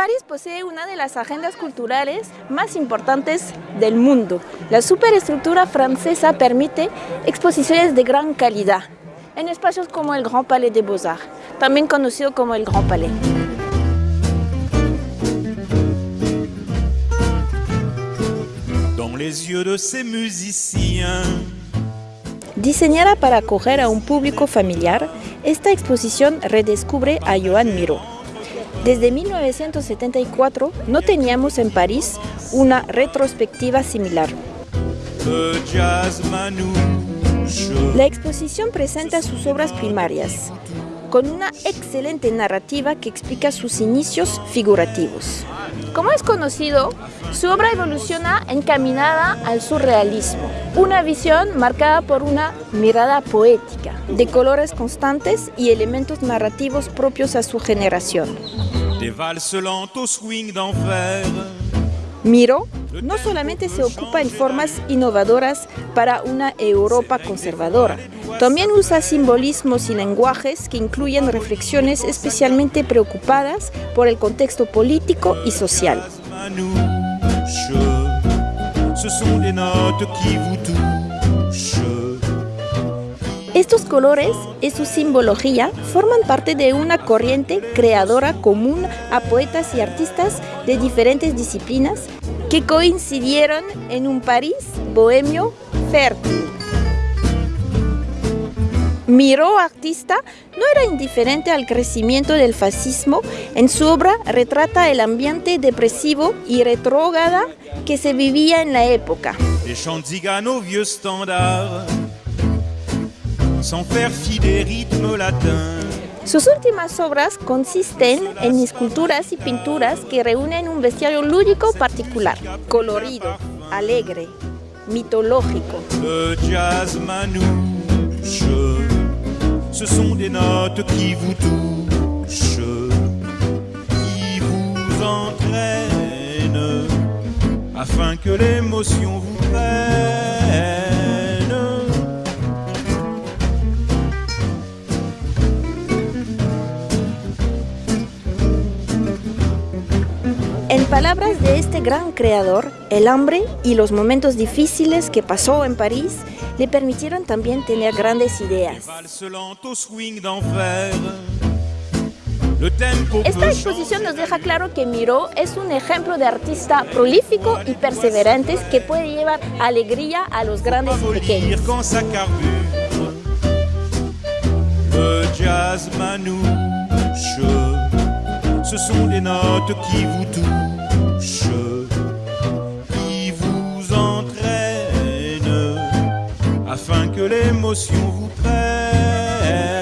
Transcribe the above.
París posee una de las agendas culturales más importantes del mundo. La superestructura francesa permite exposiciones de gran calidad en espacios como el Grand Palais des Beaux-Arts, también conocido como el Grand Palais. Diseñada para acoger a un público familiar, esta exposición redescubre a Joan Miró. Desde 1974 no teníamos en París una retrospectiva similar. La exposición presenta sus obras primarias, con una excelente narrativa que explica sus inicios figurativos. Como es conocido, su obra evoluciona encaminada al surrealismo, una visión marcada por una mirada poética, de colores constantes y elementos narrativos propios a su generación. Des no solamente se ocupa en formas innovadoras para una Europa conservadora, también usa simbolismos y lenguajes que incluyen reflexiones especialmente preocupadas por el contexto político y social. Estos colores y su simbología forman parte de una corriente creadora común a poetas y artistas de diferentes disciplinas que coincidieron en un París bohemio fértil. Miró, artista, no era indiferente al crecimiento del fascismo. En su obra retrata el ambiente depresivo y retrógrada que se vivía en la época. Sans faire fi des rythmes latins. Sus últimas obras consisten en esculturas y pinturas que reúnen un bestiario lúdico particular, colorido, alegre, mitológico. Le jazz manouche. Ce sont des notes qui vous touchent, qui vous entraînent, afin que l'émotion vous prenne. Palabras de este gran creador, el hambre y los momentos difíciles que pasó en París le permitieron también tener grandes ideas. Esta exposición nos deja claro que Miró es un ejemplo de artista prolífico y perseverante que puede llevar alegría a los grandes y pequeños. Le jazz manouche, ce sont des notes qui vous touchent, qui vous entraînent, afin que l'émotion vous prenne.